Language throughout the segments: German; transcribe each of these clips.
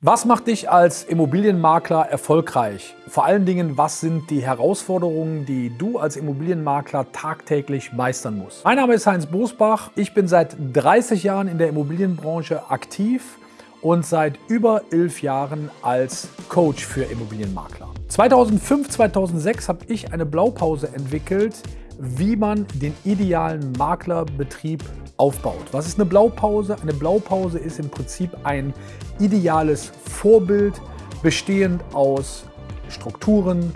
Was macht dich als Immobilienmakler erfolgreich? Vor allen Dingen, was sind die Herausforderungen, die du als Immobilienmakler tagtäglich meistern musst? Mein Name ist Heinz Bosbach. Ich bin seit 30 Jahren in der Immobilienbranche aktiv und seit über 11 Jahren als Coach für Immobilienmakler. 2005, 2006 habe ich eine Blaupause entwickelt, wie man den idealen Maklerbetrieb aufbaut. Was ist eine Blaupause? Eine Blaupause ist im Prinzip ein ideales Vorbild, bestehend aus Strukturen,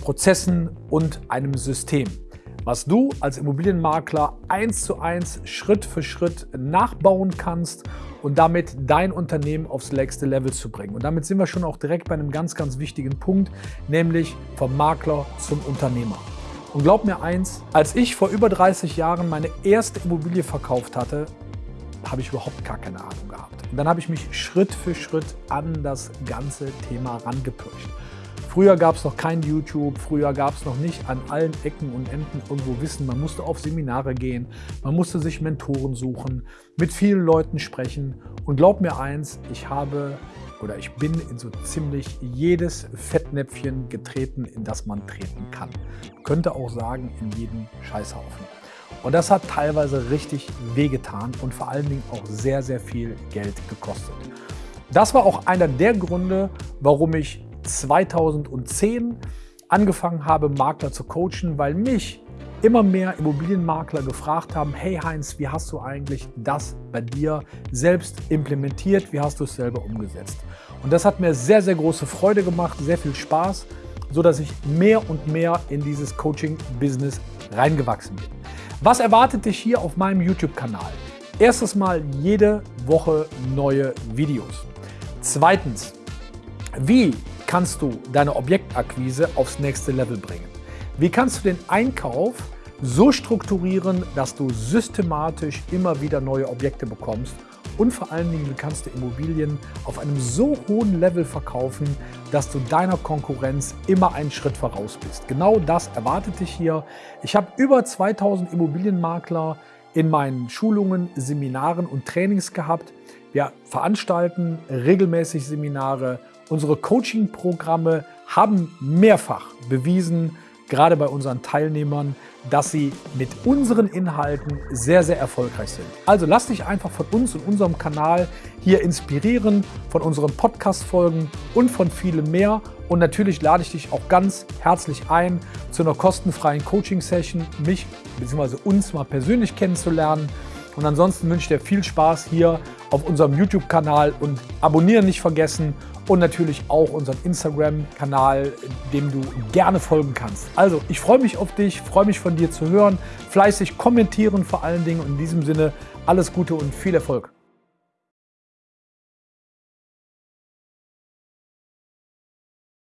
Prozessen und einem System, was du als Immobilienmakler eins zu eins, Schritt für Schritt nachbauen kannst und damit dein Unternehmen aufs nächste Level zu bringen. Und damit sind wir schon auch direkt bei einem ganz, ganz wichtigen Punkt, nämlich vom Makler zum Unternehmer. Und glaub mir eins, als ich vor über 30 Jahren meine erste Immobilie verkauft hatte, habe ich überhaupt gar keine Ahnung gehabt. Und dann habe ich mich Schritt für Schritt an das ganze Thema rangepirscht. Früher gab es noch kein YouTube, früher gab es noch nicht an allen Ecken und Enden irgendwo Wissen. Man musste auf Seminare gehen, man musste sich Mentoren suchen, mit vielen Leuten sprechen. Und glaub mir eins, ich habe oder ich bin in so ziemlich jedes Fettnäpfchen getreten, in das man treten kann. Könnte auch sagen, in jeden Scheißhaufen. Und das hat teilweise richtig wehgetan und vor allen Dingen auch sehr, sehr viel Geld gekostet. Das war auch einer der Gründe, warum ich 2010 angefangen habe, Makler zu coachen, weil mich immer mehr Immobilienmakler gefragt haben, hey Heinz, wie hast du eigentlich das bei dir selbst implementiert, wie hast du es selber umgesetzt? Und das hat mir sehr, sehr große Freude gemacht, sehr viel Spaß, so dass ich mehr und mehr in dieses Coaching-Business reingewachsen bin. Was erwartet dich hier auf meinem YouTube-Kanal? Erstes Mal jede Woche neue Videos. Zweitens, wie kannst du deine Objektakquise aufs nächste Level bringen? Wie kannst du den Einkauf so strukturieren, dass du systematisch immer wieder neue Objekte bekommst und vor allen Dingen, wie kannst du Immobilien auf einem so hohen Level verkaufen, dass du deiner Konkurrenz immer einen Schritt voraus bist. Genau das erwartet dich hier. Ich habe über 2000 Immobilienmakler in meinen Schulungen, Seminaren und Trainings gehabt. Wir veranstalten regelmäßig Seminare. Unsere Coaching-Programme haben mehrfach bewiesen, gerade bei unseren Teilnehmern, dass sie mit unseren Inhalten sehr, sehr erfolgreich sind. Also lass dich einfach von uns und unserem Kanal hier inspirieren, von unseren Podcast-Folgen und von vielem mehr. Und natürlich lade ich dich auch ganz herzlich ein zu einer kostenfreien Coaching-Session, mich bzw. uns mal persönlich kennenzulernen. Und ansonsten wünsche ich dir viel Spaß hier auf unserem YouTube-Kanal und abonnieren nicht vergessen und natürlich auch unseren Instagram-Kanal, dem du gerne folgen kannst. Also, ich freue mich auf dich, freue mich von dir zu hören, fleißig kommentieren vor allen Dingen und in diesem Sinne alles Gute und viel Erfolg.